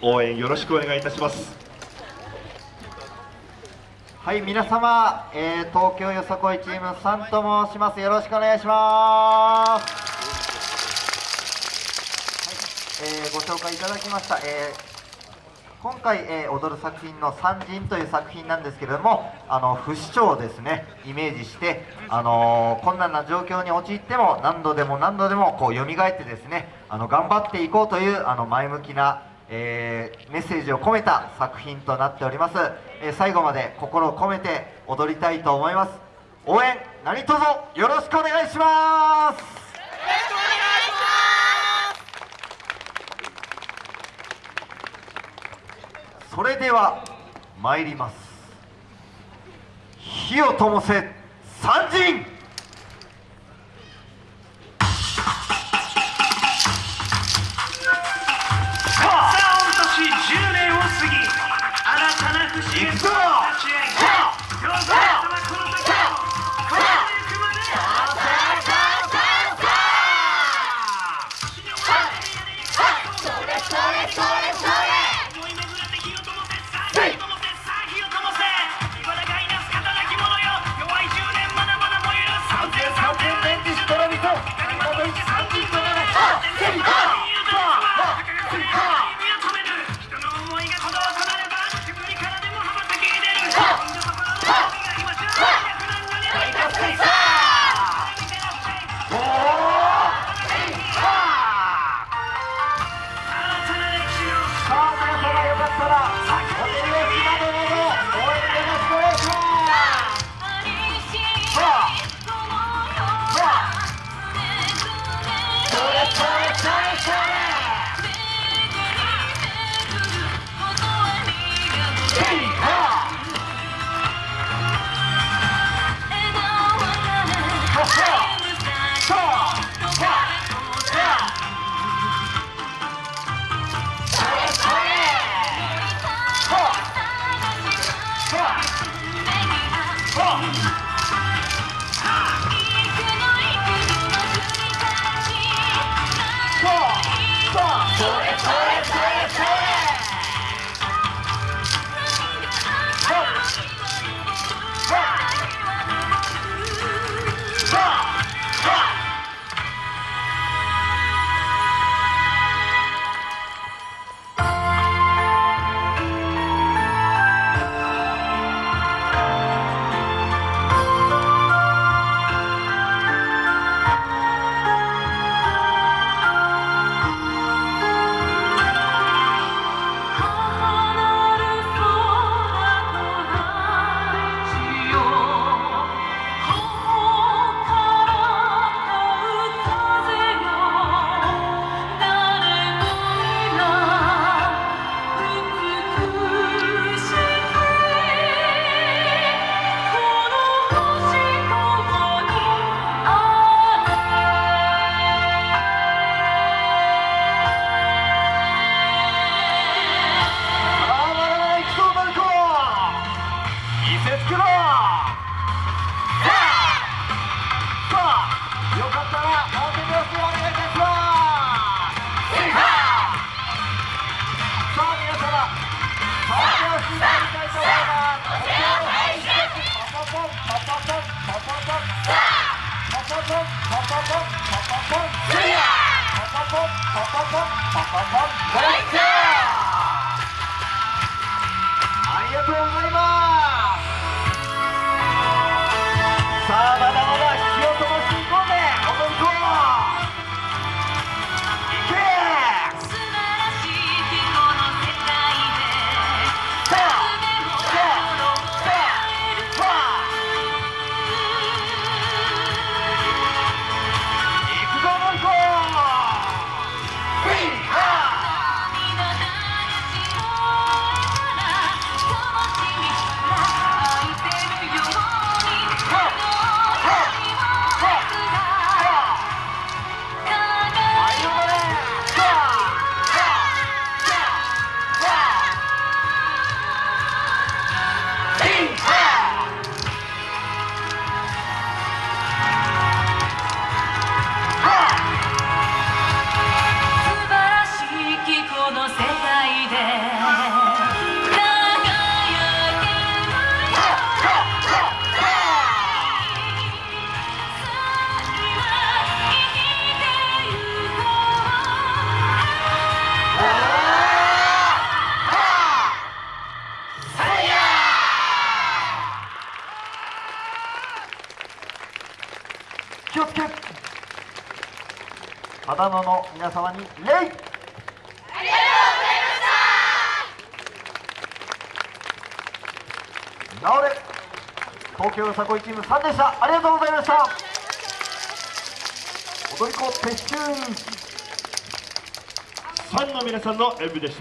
応援よろしくお願いいたします。はい皆様、えー、東京よさこいチームさんと申します。よろしくお願いします、はいえー、ご紹介いただきました、えー今回、えー、踊る作品の「三人」という作品なんですけれどもあの不死鳥をですねイメージして、あのー、困難な状況に陥っても何度でも何度でもこう蘇ってですねあの頑張っていこうというあの前向きな、えー、メッセージを込めた作品となっております、え最後まで心を込めて踊りたいと思います。応援何卒よろしくお願いします。それでは参ります。火を灯せ三人。了。パパさんパパさんハイ。気をつけ秦野の皆様に礼直れ東京よさこいチーム3でした。ありがとうございました。踊り子撤収ファンの皆さんの演舞でした。